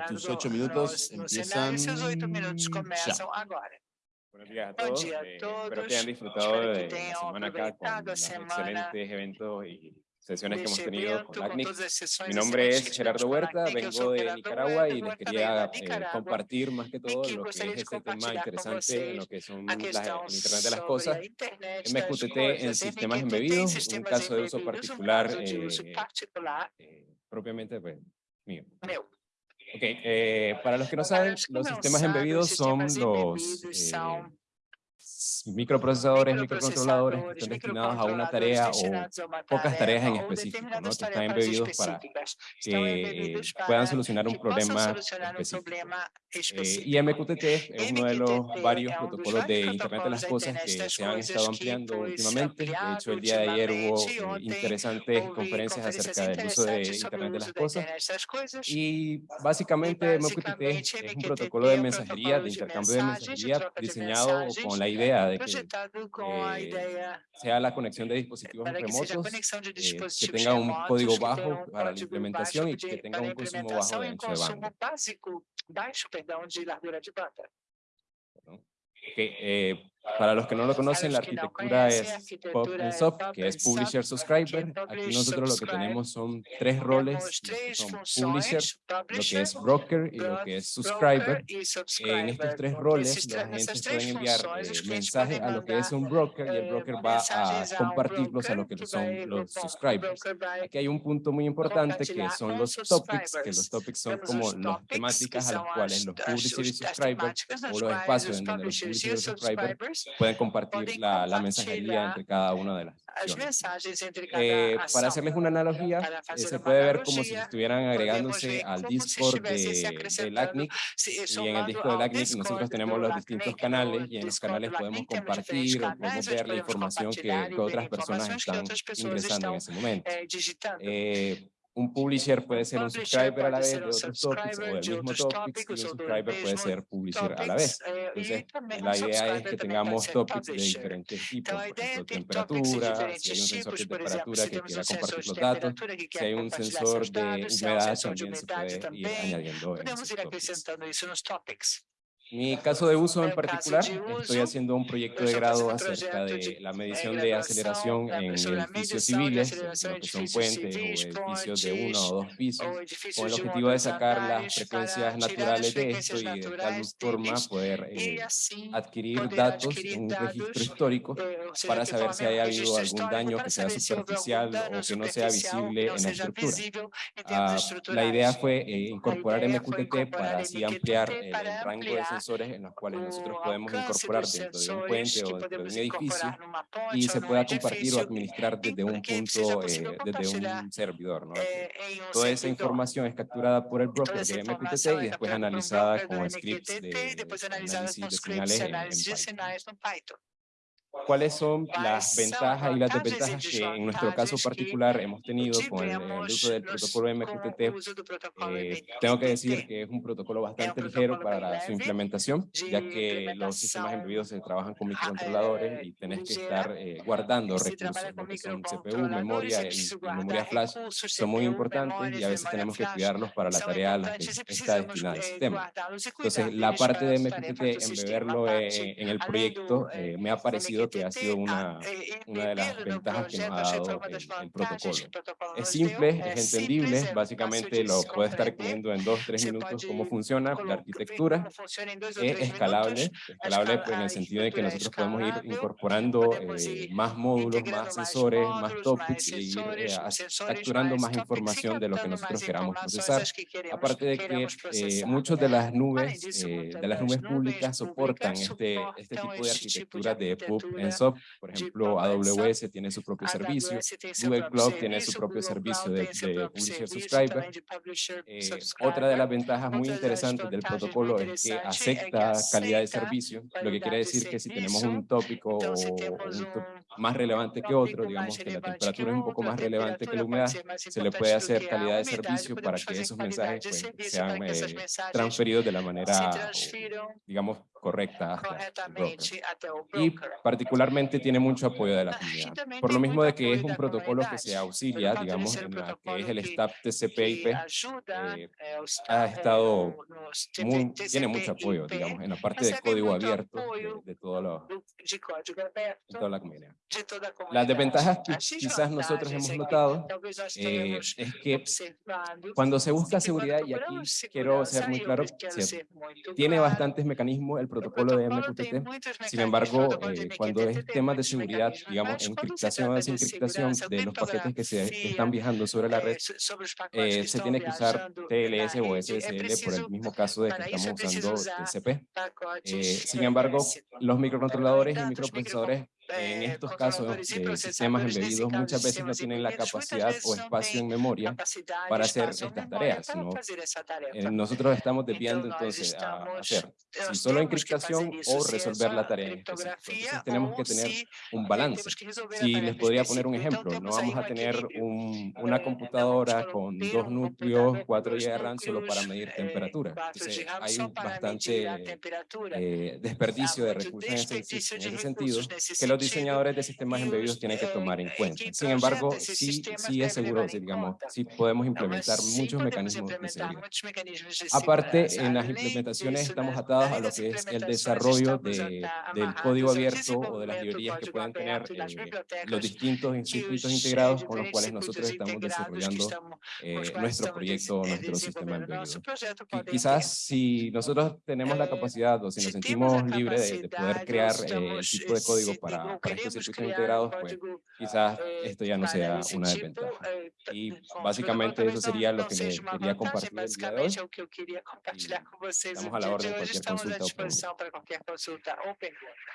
Leandro, tus ocho minutos los, empiezan los seus oito minutos começam ya. agora. Buenos días a todos. Día todos. espero que hayan disfrutado de la semana acá con los excelentes eventos y sesiones que hemos tenido con LACNIC. Mi nombre es Gerardo Huerta, vengo de Nicaragua y les quería eh, compartir más que todo lo que es este tema interesante en lo que son las, el Internet de las Cosas, MQTT en sistemas embebidos, un caso de uso particular eh, eh, propiamente pues, mío. Ok, eh, para los que no saben, los sistemas embebidos son los, eh, microprocesadores, microcontroladores que están destinados a una tarea o pocas tareas en específico, ¿no? que están embebidos para que puedan solucionar un problema específico. Eh, y MQTT es uno de los varios protocolos de Internet de las Cosas que se han estado ampliando últimamente. De hecho, el día de ayer hubo eh, interesantes conferencias acerca del uso de Internet de las Cosas. Y básicamente MQTT es un protocolo de mensajería, de intercambio de mensajería diseñado con la idea de que eh, sea la conexión de dispositivos remotos, eh, que tenga un código bajo para la implementación y que tenga un consumo bajo de ancho de banda que, eh, para los que no lo conocen, la arquitectura es Pop and que es Publisher Subscriber. Aquí nosotros lo que tenemos son tres roles, son Publisher, lo que es Broker y lo que es Subscriber. En estos tres roles, los agentes pueden enviar eh, mensajes a lo que es un Broker y el Broker va a compartirlos a lo que son los Subscribers. Aquí hay un punto muy importante que son los Topics, que los Topics son como las temáticas a las cuales los Publisher y Subscribers o los espacios en donde los Subscribers, pueden compartir la, la, mensajería entre cada una de las. Eh, para hacerles una analogía, eh, se puede ver como si estuvieran agregándose al Discord de, del ACNIC y en el Discord del ACNIC nosotros tenemos los distintos canales y en los canales podemos compartir o podemos ver la información que, que otras personas están ingresando en ese momento. Eh, un publisher puede ser un subscriber a la vez de otros topics o del mismo topics y un subscriber puede ser publisher a la vez. Entonces, la idea es que tengamos topics de diferentes tipos, por ejemplo, temperatura, si hay un sensor de temperatura que quiera compartir los datos, si hay un sensor de humedad también se puede ir añadiendo en esos topics mi caso de uso en particular, estoy haciendo un proyecto de grado acerca de la medición de aceleración en edificios civiles, lo que son puentes o edificios de uno o dos pisos, con el objetivo de sacar las frecuencias naturales de esto y de tal forma poder eh, adquirir datos en un registro histórico para saber si haya habido algún daño que sea superficial o que no sea visible en la estructura. Ah, la idea fue eh, incorporar MQTT para así ampliar el rango de sensores en los cuales nosotros podemos incorporar dentro de un puente o dentro de un edificio y se pueda compartir o administrar desde un punto, eh, desde un servidor. ¿no? Toda esa información es capturada por el broker de MQTT y después analizada con scripts de, de análisis de finales en, en Python cuáles son las ventajas y las desventajas que en nuestro caso particular hemos tenido con el, el uso del protocolo MQTT. Eh, tengo que decir que es un protocolo bastante ligero para su implementación, ya que los sistemas embebidos se trabajan con microcontroladores y tenés que estar eh, guardando recursos, que son CPU, memoria y, y memoria flash, son muy importantes y a veces tenemos que cuidarlos para la tarea a la que está destinado el sistema. Entonces, la parte de MQTT, embeberlo eh, en el proyecto, eh, me ha parecido que ha sido una, una de las ventajas que nos ha dado el, el protocolo. Es simple, es entendible, básicamente lo puede estar viendo en dos, tres minutos cómo funciona la arquitectura, es escalable, escalable en el sentido de que nosotros podemos ir incorporando eh, más módulos, más eh, sensores, más topics e ir eh, capturando más información de lo que nosotros queramos procesar. Aparte de que eh, muchas eh, de las nubes, de las nubes públicas soportan este, este tipo de arquitectura de EPUB en SOP, por ejemplo, AWS tiene su propio servicio, Google Cloud tiene su propio servicio de, Publisher Subscriber. Eh, otra de las ventajas muy interesantes del protocolo es que acepta calidad de servicio, lo que quiere decir que si tenemos un tópico o más relevante que otro, digamos que la temperatura es un poco más relevante que la humedad, se le puede hacer calidad de servicio pues, para que esos eh, mensajes sean transferidos de la manera, digamos, correcta el broker. Y particularmente tiene mucho apoyo de la Ah, comunidad. Por lo mismo de que es un protocolo que se auxilia, digamos, en la que es el STAP TCP/IP, eh, eh, ha eh, estado muy- tiene mucho apoyo, digamos, en la parte de código abierto de, de todo lo- de toda la comunidad. Las desventajas que quizás nosotros hemos notado eh, es que cuando se busca seguridad, y aquí quiero ser muy claro, tiene bastantes mecanismos el protocolo de MQTT, sin embargo, eh, cuando es tem temas de seguridad, digamos, encriptación o desencriptación de los paquetes que se criptografia, están viajando sobre la red, eh, que se tiene que usar TLS o SSL por el mismo caso de que estamos usando TCP. Eh, sin embargo, los microcontroladores y microprocesadores en eh, estos casos de sistemas nesse embebidos caso, muchas veces no sistemas tienen la capacidad o espacio en memoria para hacer estas tareas, ¿no? Eh, nosotros estamos desviando entonces a hacer si solo encriptación o resolver la tarea en Entonces tenemos que tener un eh, balance. Si les podría poner un ejemplo, no vamos a tener un- Eh, una computadora con dos núcleos, computador com 4 dois GB de RAM solo para medir eh, temperatura. 4 Entonces hay bastante eh, desperdicio de recursos en ese, en ese sentido que los sentido. Diseñadores de sistemas os, embebidos tienen que tomar en cuenta. Sin embargo, sí, sí es seguro, digamos, sí podemos implementar muchos mecanismos de seguridad. Aparte, en las implementaciones estamos atados a lo que es el desarrollo de, del código abierto o de las librerías que pueden tener eh, los distintos que circuitos os, eh, integrados con los cuales nosotros estamos desarrollando eh, nuestro proyecto, eh, nuestro sistema embebido. Y quizás si nosotros tenemos la Eh, capacidad o si nos sentimos libres de, de poder crear eh, el tipo de código para, para queremos circuitos integrados, pues quizás eh, esto ya no sea una desventaja. eh, Y básicamente eso sería lo que les quería compartir el día de hoy. que estamos a la orden de cualquier consulta o pregunta.